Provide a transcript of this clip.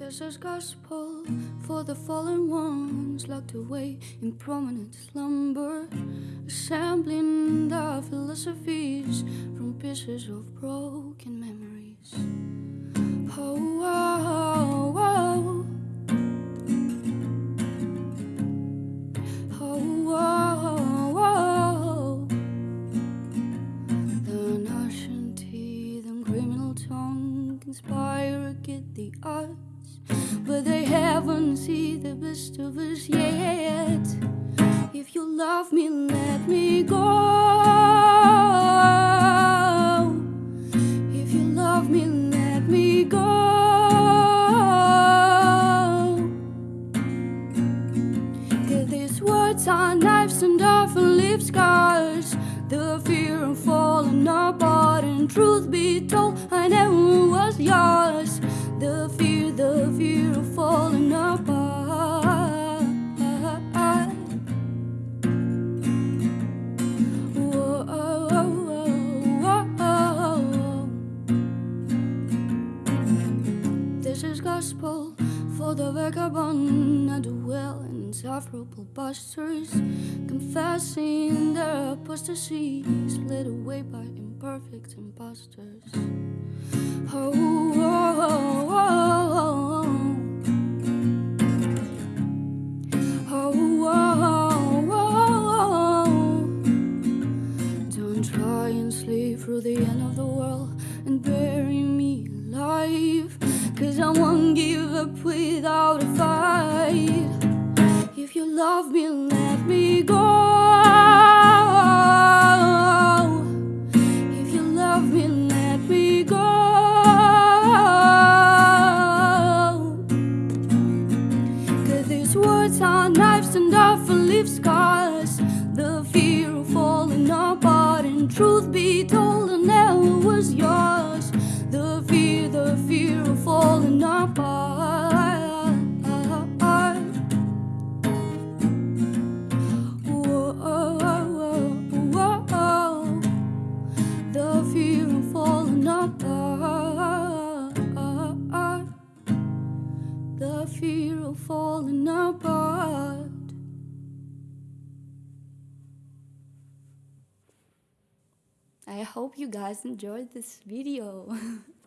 This is gospel for the fallen ones locked away in prominent slumber, assembling the philosophies from pieces of broken memories. Oh, oh, oh. Oh, oh, oh. The Russian teeth and criminal tongue conspire against the they haven't seen the best of us yet. If you love me, let me go. If you love me, let me go. Cause these words are knives and often leave scars. The fear of falling apart, and truth be told, I never was yours. The fear, the fear of falling apart. Whoa, oh, oh. This is gospel for the vagabond and the well and insufferable busters, confessing their apostasy, led away by imperfect imposters. Don't try and sleep through the end of the world and bury me alive. Cause I won't give up without a fight. If you love me, let me go. If you love me, let me go. Cause these words are knives and often leave scars. Be told, I never was yours. The fear, the fear of falling apart. Whoa, whoa, whoa, the fear of falling apart. The fear of falling apart. I hope you guys enjoyed this video.